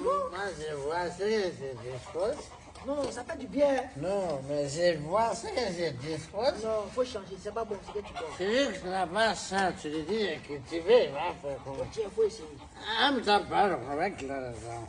Moi, je vois ce que je dispose. Non, ça fait du bien. Non, mais je vois ce que je dispose. Non, faut changer, c'est pas bon, c'est que tu dors. Celui qui n'a pas ça, tu lui dis de cultiver, il va faire comment Tiens, faut essayer. I'm not part of correct raison.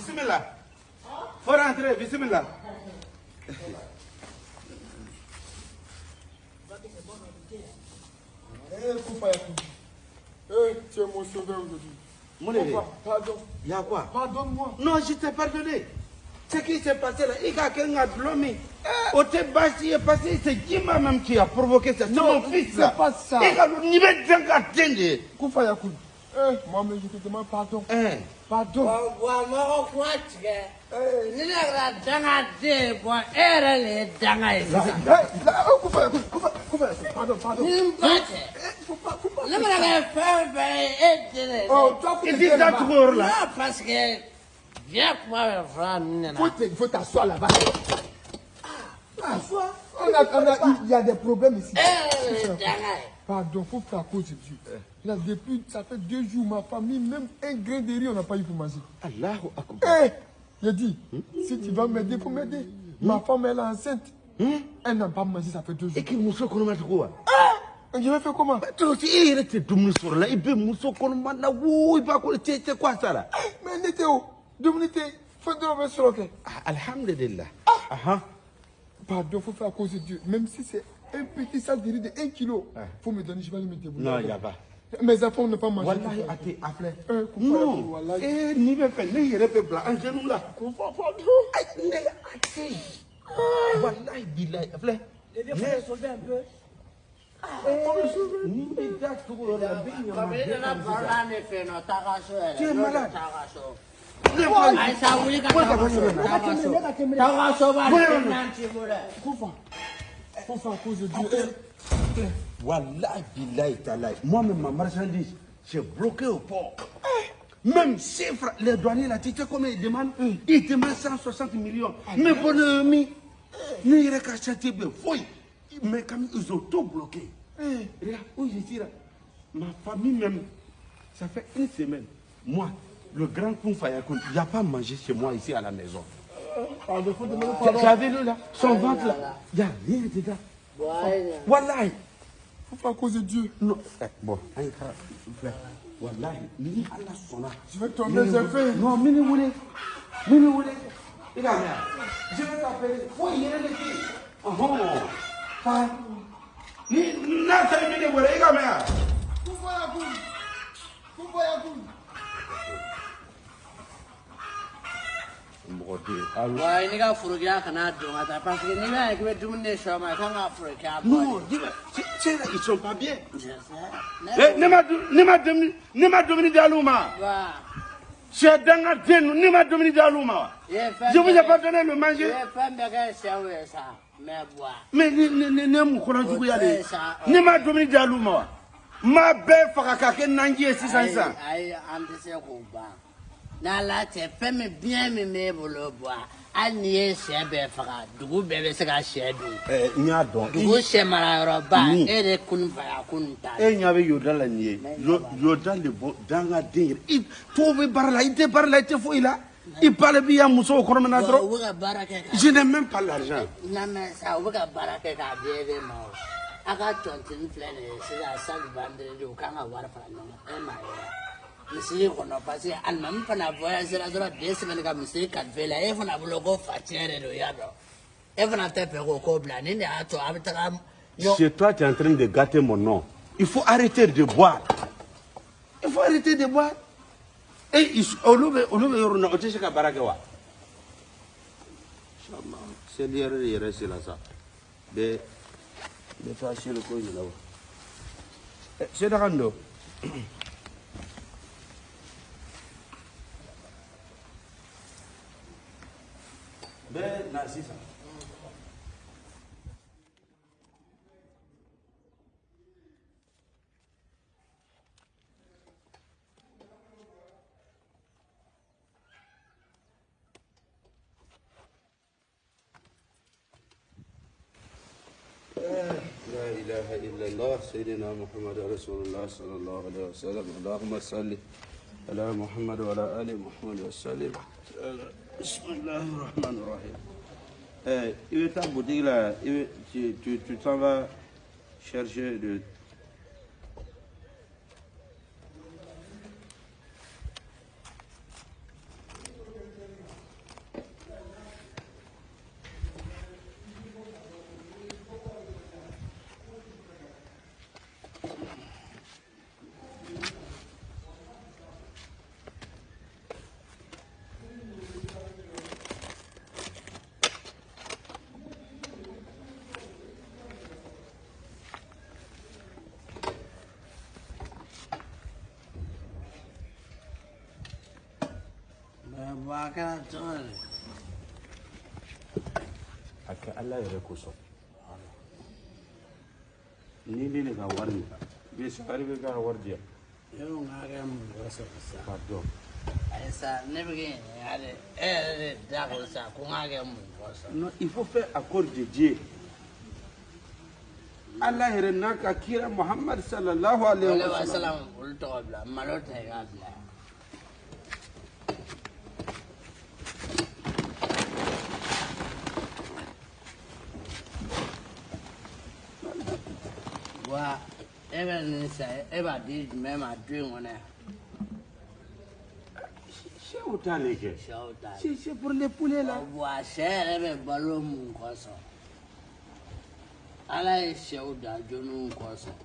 Bismillah. Faut rentrer, bismillah. Eh. Eh, tu es mon sauveur aujourd'hui. Mon Koufa, pardon. il y a quoi? Pardonne-moi. Non, je t'ai pardonné. Ce qui s'est passé là, il y a quelqu'un qui a blâmé. Au Tébas, il est passé, c'est Jima même qui a provoqué ça. C'est Non, mon fils c'est pas ça. Il y a le niveau de atteindre. Koufa Yakou. Eh, moi-même, je te demande pardon. Hein. Pardon. Wa ma ko tige. Ni na ra danga de ko era le danga is. là, Koufa Yakou. Koufa, Koufa Yakou. Pardon, pardon. Ni mbate. Faut pas, faut pas. Le mara ga fa fa et de. Oh. Non parce que viens faut là-bas. Ah, on a, on a, il y a des problèmes ici. Danga. Pardon, faut faire à cause de Dieu. Là, depuis, ça fait deux jours, ma famille, même un grain de riz, on n'a pas eu pour manger. Allahu Akbar. Eh, j'ai dit, si tu vas m'aider, faut m'aider. Ma femme, elle est enceinte. Elle n'a pas mangé, ça fait deux jours. Et qui muso kɔnɔma tugu wa Je vais faire comment? To si e yɛrɛ tɛ dumuni sɔrɔ la i bɛ muso kɔnɔma la wo i b'a ko cɛ cɛ quoi ça la Mais n'était où? Dominique, faut de l'envers sur le. Ah, alhamdulillah Ahan. Pardon, faut faire à cause de Dieu. Même si c'est un petit sac de riz de 1 kilo, faut me donner, je vais aller me débrouiller. non y a pas Mes enfants n'ont pas wallahi Koufa non wallahi. eh ni ne genou ne wallahi sauver un peu. il ne. Tu es malade. Moi-même, ma marchandise, j'ai bloqué au port. Même chiffre, les douaniers, là, tu sais combien ils demandent Ils demandent 160 millions. Mais pour le mi. Mais quand ils ont tout bloqué. Regarde, où je suis. Ma famille même, ça fait une semaine. Moi, le grand Kounfayakun, il n'y a pas mangé chez moi ici à la maison. faut vu lui là Son ventre là, il n'y a rien dedans. Wallahi. Faut faire à cause de Dieu. Non, eh, bon, an yi ka filɛ walahi ni ala sɔnna. Je vais tomber, j'ai fait. non mini wele mini wele i ka mɛn je vais t'appeler. Fo yɛrɛ de te yen ɔhɔn ha ni n'a taara mini wele i ka mɛn Wa ni ka furu kɛ kana don ka taa parce que n'i b'a ye k'i bɛ dumuni de sɔ ma i kan ka furu kɛ a bɔ non c'est là ils sont pas bien. de. Eh, ne ma ne ma dumuni ne ma dumuni di alu ma. Wa sɛ danga den ninnu ne ma dumuni di alu ma wa. i ye fɛn je vous ai pas donné le i manger. ye fɛn bɛɛ kɛ sɛw ye sa mɛ buwa. mais ni ni ni ne mun kɔnɔ juguya de O tɛ ye sa, ne ma dumuni di alu ma wa n ma bɛɛ faga ka kɛ nanji ye sisan ayi sisan ayi an tɛ se k'o ban n'ala tɛ fɛn min biɲɛ min b'e bolo buwa hali n'i ye sɛ bɛɛ faga dugu bɛɛ bɛ se ka sɛ dun. n y'a dɔn dugu sɛ marayɔrɔba Min. e de kun faya kun ta. e ɲɛ bɛ yoda la nin ye Yo- yoda le bɔ danga den yɛrɛ i to bɛ baara la i tɛ baara la i tɛ foyi la i ba le b'i ya musow kɔnɔ min na u dɔrɔn bɛ ka baara kɛ ka. je n'ai même pas l'argent. Sa u bɛ ka baara kɛ k'a di e de ma o a ka tɔntini filɛ nin ye sisan sali bandiri u kan ka wari fara ɲɔgɔn kan e m'a ye wa misiri kɔnɔ parce que alimami fana voyage la dɔrɔn den semaine ka misiri kalife la fana bolo ko fa tiɲɛ de don i y'a dɔn fana tɛ fɛ k'o ko bila ni de y'a to a bɛ taga ɲɔ c'est toi tu es en train de gâter mon nom. Il faut arrêter de boire. Il faut arrêter de boire. Et olu bɛ olu bɛ yɔrɔ min na o tɛ se ka baara kɛ wa Inch'Allah. seli yɛrɛ de yɛrɛ sela sa bɛ bɛ taa seli ko ɲina wa sedaka nin don لا إله إلا الله سيدنا محمد رسول الله صلى الله عليه وسلم. اللهم صل على محمد وعلى آل محمد وسلم. Eh, il est ta boutique là, tu t'en vas chercher de bɔ a kɛra cogo di a kɛ ala yɛrɛ kosɔn ni ne ne ka wari min bɛ sari bɛ ka wari di yan e ko n k'a kɛ mun kɔsɔn sa k'a dɔn ayi sa ne bɛ kɛ ɲininka de e yɛrɛ de da ko sa ko n k'a kɛ mun kɔsɔn non il faut faire accord de Dieu ala yɛrɛ n'a ka kira muhammad sallallahu alaihi ale wa wa sallam salam olu tɔgɔ bila malo tɛ i k'a bila wa e bɛ nin san e b'a di jumɛn ma du in kɔnɔ yan sɛw t'ale kɛ sɛw ta c'est c'est pour les poulets là wa sɛ yɛrɛ bɛ balo mun kɔsɔn ala ye sɛw da jɔnniw kɔsɔn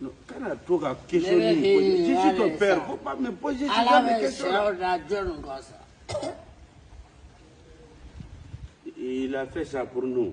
non kana to ka question Ne bɛ ni k'i poser je suis ɲininka ton de père sa. faut pas me poser ce ala genre de bɛ question là sɛw da jɔnniw kɔsɔn il a fait ça pour nous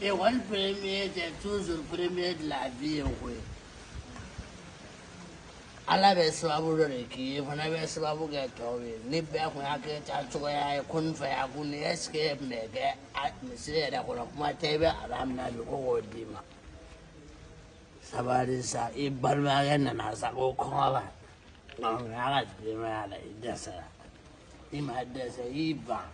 ekɔli premier c'est toujours premier de la vie koyi ala bɛ sababu dɔ de k'i ye fana bɛ sababu kɛ tɔw ye ni bɛɛ kun y'a kɛ taa cogoya ye ko nin fɛ yan kun ni ɛsike e tun bɛ kɛ a misiri yɛrɛ kɔnɔ kuma tɛ i bɛ ala minɛ bi ko k'o d'i ma sabali sa i balimakɛ nana sa ko kɔngɔ b'a la nka y'a ka denbaya la i dɛsɛra i ma dɛsɛ i ban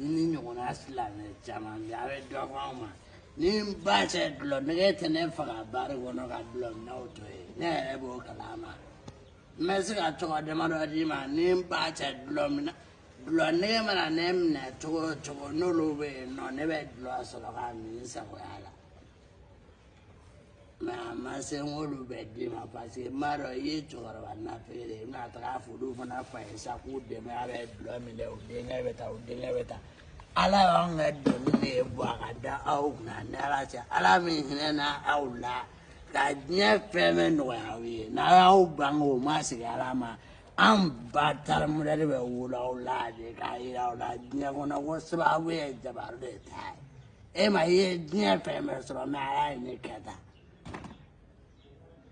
i ni ɲɔgɔnna silamɛ caman bɛ a bɛ dɔ fɔ anw ma ni n ba cɛ dulɔ nɛgɛ tɛ ne faga baara kɔnɔ ka dulɔ minɛw to ye ne yɛrɛ b'o kalama. N bɛ se ka tɔgɔ damadɔ d'i ma ni n ba cɛ dulɔ minɛ dulɔ nɛgɛ mana ne minɛ cogo o cogo n'olu bɛ yen nɔ ne bɛ dulɔ sɔrɔ ka min n sagoya la mɛ a ma se n k'olu bɛ d'i ma parce n b'a dɔn i ye cɛkɔrɔba nafere de ye i bɛna taga fɔ fana fa ye sa k'u dɛmɛ a bɛ dulɔ min dɛ denkɛ bɛ taa o denkɛ bɛ taa ala y'anw ka doni de bɔ a ka da aw kunna ni ala cɛ. Ala min hinɛ na aw la ka diɲɛ fɛn bɛɛ nɔgɔya aw ye. N'a y'aw ban o ma sigi ala ma. An ba tarimudɛri bɛ wolo aw la de k'a yira aw la diɲɛ kɔnɔ ko sababu ye jabaru de ta ye. E ma i ye diɲɛ fɛn bɛɛ sɔrɔ mɛ ala ye ne kɛ tan.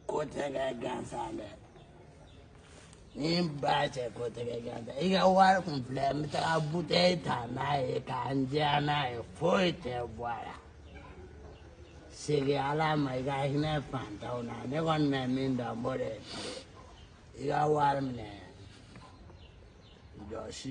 Ko tɛ kɛ gansan dɛ ni n ba cɛ ko tɛ kɛ gansan i ka wari kun filɛ n bɛ taga butɛyi ta n'a ye k'an diya n'a ye foyi tɛ bɔ a la segin ala ma i ka hinɛ fantanw na ne kɔni bɛ min dɔn n b'o de i ka wari minɛ jɔsi